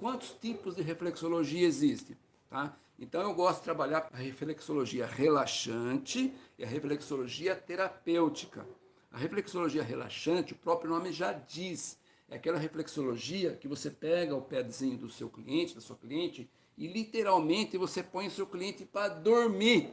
quantos tipos de reflexologia existem? Tá? Então eu gosto de trabalhar a reflexologia relaxante e a reflexologia terapêutica. A reflexologia relaxante, o próprio nome já diz, é aquela reflexologia que você pega o pezinho do seu cliente, da sua cliente, e literalmente você põe o seu cliente para dormir,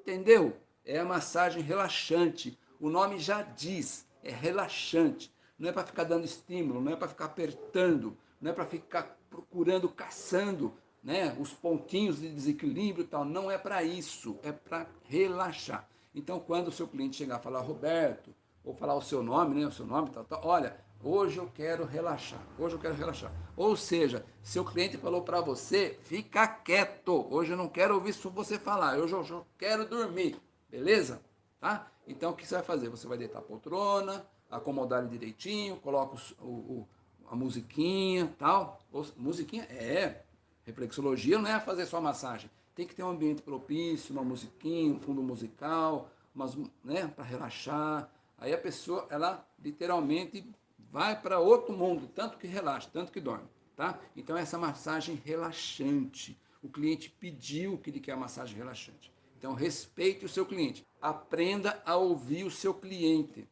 entendeu? É a massagem relaxante, o nome já diz, é relaxante. Não é para ficar dando estímulo, não é para ficar apertando, não é para ficar procurando, caçando né, os pontinhos de desequilíbrio e tal. Não é para isso, é para relaxar. Então, quando o seu cliente chegar a falar, Roberto, ou falar o seu nome, né, o seu nome, tal, tal, olha, hoje eu quero relaxar, hoje eu quero relaxar. Ou seja, seu cliente falou para você, fica quieto, hoje eu não quero ouvir você falar, hoje eu, eu quero dormir, beleza? Tá? Então, o que você vai fazer? Você vai deitar a poltrona, acomodar ele direitinho, coloca o, o, a musiquinha, tal. Musiquinha? É, reflexologia não é fazer só massagem. Tem que ter um ambiente propício, uma musiquinha, um fundo musical, umas, né, para relaxar. Aí a pessoa, ela literalmente vai para outro mundo, tanto que relaxa, tanto que dorme, tá? Então essa massagem relaxante. O cliente pediu que ele quer a massagem relaxante. Então respeite o seu cliente. Aprenda a ouvir o seu cliente.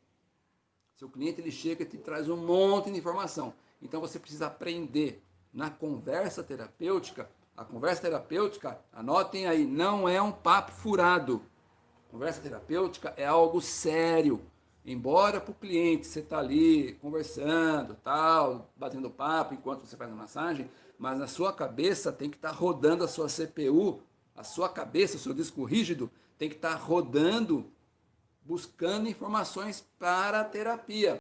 Seu cliente ele chega e te traz um monte de informação. Então você precisa aprender na conversa terapêutica. A conversa terapêutica, anotem aí, não é um papo furado. Conversa terapêutica é algo sério. Embora para o cliente você está ali conversando, tal, batendo papo enquanto você faz a massagem, mas na sua cabeça tem que estar tá rodando a sua CPU, a sua cabeça, o seu disco rígido, tem que estar tá rodando buscando informações para a terapia.